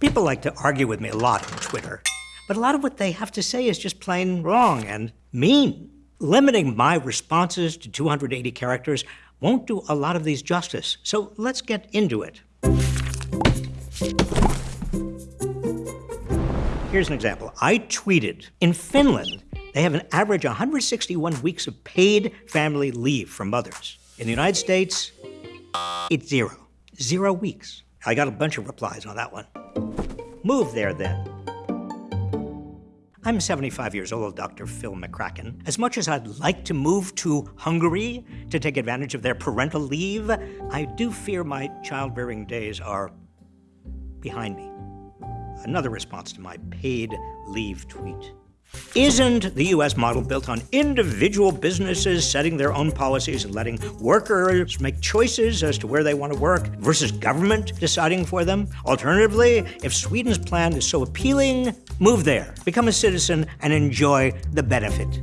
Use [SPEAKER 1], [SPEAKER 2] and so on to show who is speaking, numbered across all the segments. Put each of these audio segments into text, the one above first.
[SPEAKER 1] People like to argue with me a lot on Twitter, but a lot of what they have to say is just plain wrong and mean. Limiting my responses to 280 characters won't do a lot of these justice, so let's get into it. Here's an example. I tweeted in Finland, they have an average 161 weeks of paid family leave for mothers. In the United States, it's zero. Zero weeks. I got a bunch of replies on that one. Move there then. I'm 75 years old, Dr. Phil McCracken. As much as I'd like to move to Hungary to take advantage of their parental leave, I do fear my childbearing days are behind me. Another response to my paid leave tweet. Isn't the US model built on individual businesses setting their own policies and letting workers make choices as to where they want to work versus government deciding for them? Alternatively, if Sweden's plan is so appealing, move there, become a citizen, and enjoy the benefit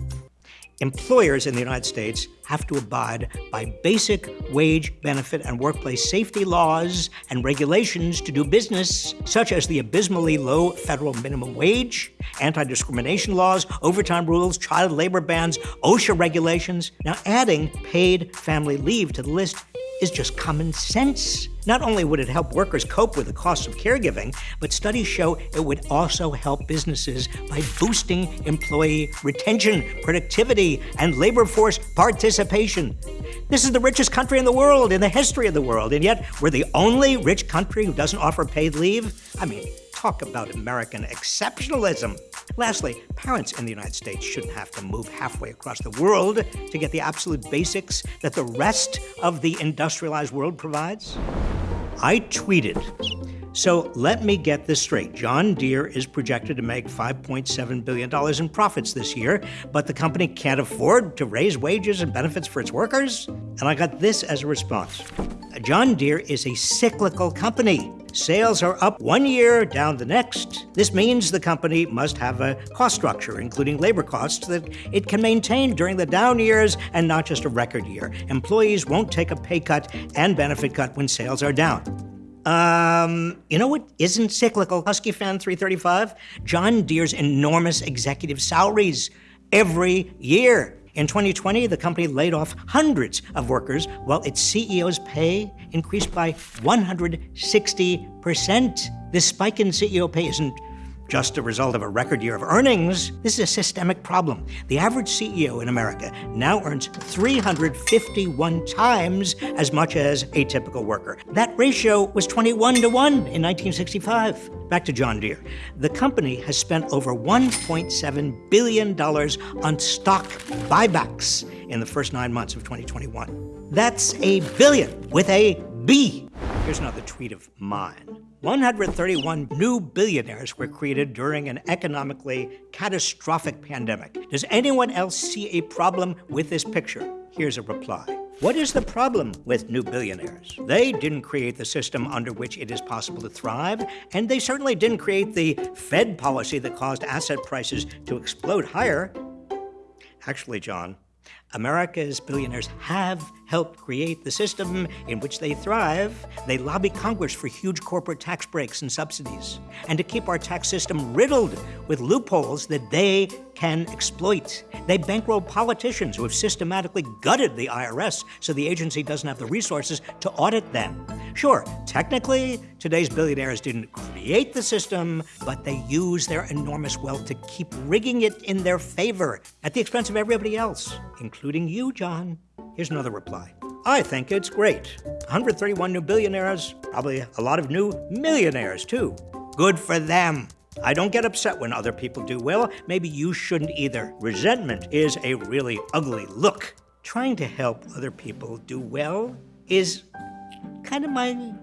[SPEAKER 1] employers in the United States have to abide by basic wage, benefit, and workplace safety laws and regulations to do business, such as the abysmally low federal minimum wage, anti discrimination laws, overtime rules, child labor bans, OSHA regulations. Now, adding paid family leave to the list is just common sense. Not only would it help workers cope with the cost of caregiving, but studies show it would also help businesses by boosting employee retention, productivity, and labor force participation. This is the richest country in the world, in the history of the world, and yet we're the only rich country who doesn't offer paid leave? I mean, talk about American exceptionalism. Lastly, parents in the United States shouldn't have to move halfway across the world to get the absolute basics that the rest of the industrialized world provides. I tweeted. So let me get this straight. John Deere is projected to make $5.7 billion in profits this year, but the company can't afford to raise wages and benefits for its workers? And I got this as a response John Deere is a cyclical company. Sales are up one year, down the next. This means the company must have a cost structure, including labor costs, that it can maintain during the down years and not just a record year. Employees won't take a pay cut and benefit cut when sales are down. Um, you know what isn't cyclical, Husky Fan 335? John Deere's enormous executive salaries every year. In 2020, the company laid off hundreds of workers while its CEO's pay increased by 160%. This spike in CEO pay isn't just a result of a record year of earnings. This is a systemic problem. The average CEO in America now earns 351 times as much as a typical worker. That ratio was 21 to 1 in 1965. Back to John Deere. The company has spent over $1.7 billion on stock buybacks in the first nine months of 2021. That's a billion with a B. Here's another tweet of mine. 131 new billionaires were created during an economically catastrophic pandemic. Does anyone else see a problem with this picture? Here's a reply. What is the problem with new billionaires? They didn't create the system under which it is possible to thrive, and they certainly didn't create the Fed policy that caused asset prices to explode higher. Actually, John, America's billionaires have helped create the system in which they thrive. They lobby Congress for huge corporate tax breaks and subsidies, and to keep our tax system riddled with loopholes that they can exploit. They bankroll politicians who have systematically gutted the IRS so the agency doesn't have the resources to audit them. Sure, technically, today's billionaires didn't create the system, but they use their enormous wealth to keep rigging it in their favor at the expense of everybody else, including you, John. Here's another reply. I think it's great. 131 new billionaires, probably a lot of new millionaires, too. Good for them. I don't get upset when other people do well. Maybe you shouldn't either. Resentment is a really ugly look. Trying to help other people do well is kind of my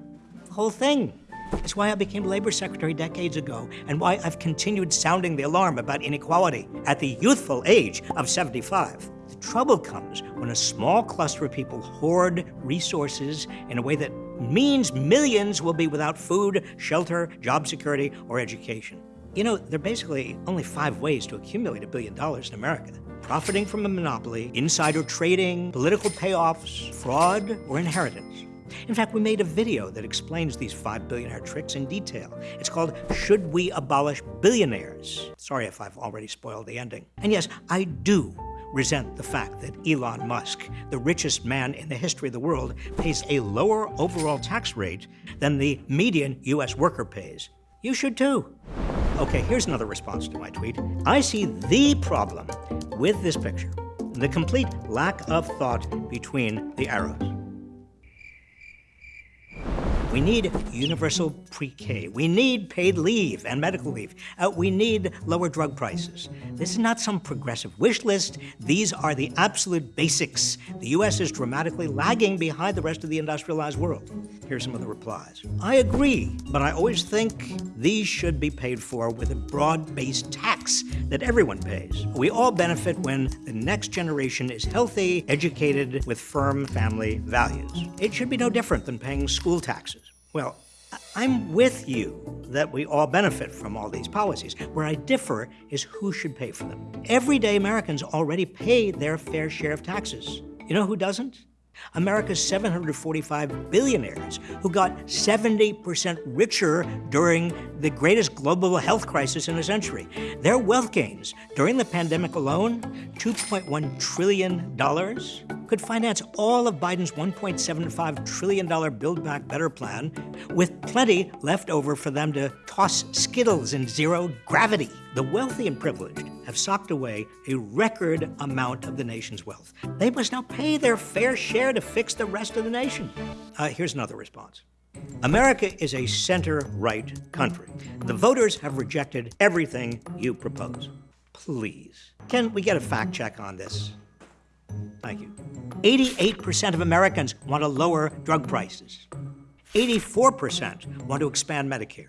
[SPEAKER 1] whole thing. It's why I became labor secretary decades ago, and why I've continued sounding the alarm about inequality at the youthful age of 75. Trouble comes when a small cluster of people hoard resources in a way that means millions will be without food, shelter, job security, or education. You know, there are basically only five ways to accumulate a billion dollars in America profiting from a monopoly, insider trading, political payoffs, fraud, or inheritance. In fact, we made a video that explains these five billionaire tricks in detail. It's called Should We Abolish Billionaires? Sorry if I've already spoiled the ending. And yes, I do resent the fact that Elon Musk, the richest man in the history of the world, pays a lower overall tax rate than the median US worker pays. You should too. Okay, here's another response to my tweet. I see the problem with this picture the complete lack of thought between the arrows. We need universal pre-K. We need paid leave and medical leave. Uh, we need lower drug prices. This is not some progressive wish list. These are the absolute basics. The U.S. is dramatically lagging behind the rest of the industrialized world. Here's some of the replies. I agree, but I always think these should be paid for with a broad-based tax that everyone pays. We all benefit when the next generation is healthy, educated, with firm family values. It should be no different than paying school taxes. Well, I'm with you that we all benefit from all these policies. Where I differ is who should pay for them. Everyday Americans already pay their fair share of taxes. You know who doesn't? America's 745 billionaires who got 70% richer during the greatest global health crisis in a century. Their wealth gains during the pandemic alone, $2.1 trillion, could finance all of Biden's $1.75 trillion Build Back Better plan with plenty left over for them to toss Skittles in zero gravity. The wealthy and privileged have socked away a record amount of the nation's wealth. They must now pay their fair share to fix the rest of the nation. Uh, here's another response. America is a center-right country. The voters have rejected everything you propose. Please, can we get a fact check on this? Thank you. 88% of Americans want to lower drug prices. 84% want to expand Medicare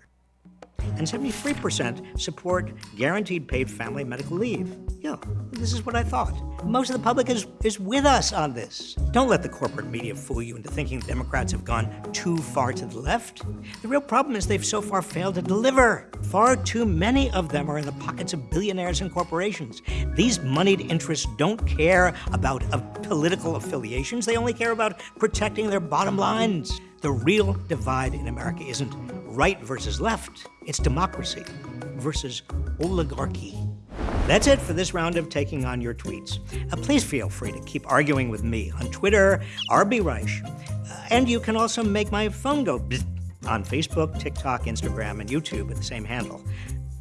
[SPEAKER 1] and 73% support guaranteed paid family medical leave. Yeah, this is what I thought. Most of the public is, is with us on this. Don't let the corporate media fool you into thinking Democrats have gone too far to the left. The real problem is they've so far failed to deliver. Far too many of them are in the pockets of billionaires and corporations. These moneyed interests don't care about political affiliations, they only care about protecting their bottom lines. The real divide in America isn't right versus left, it's democracy versus oligarchy. That's it for this round of taking on your tweets. Uh, please feel free to keep arguing with me on Twitter, RB Reich. Uh, and you can also make my phone go on Facebook, TikTok, Instagram, and YouTube at the same handle.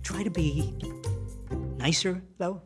[SPEAKER 1] Try to be nicer, though.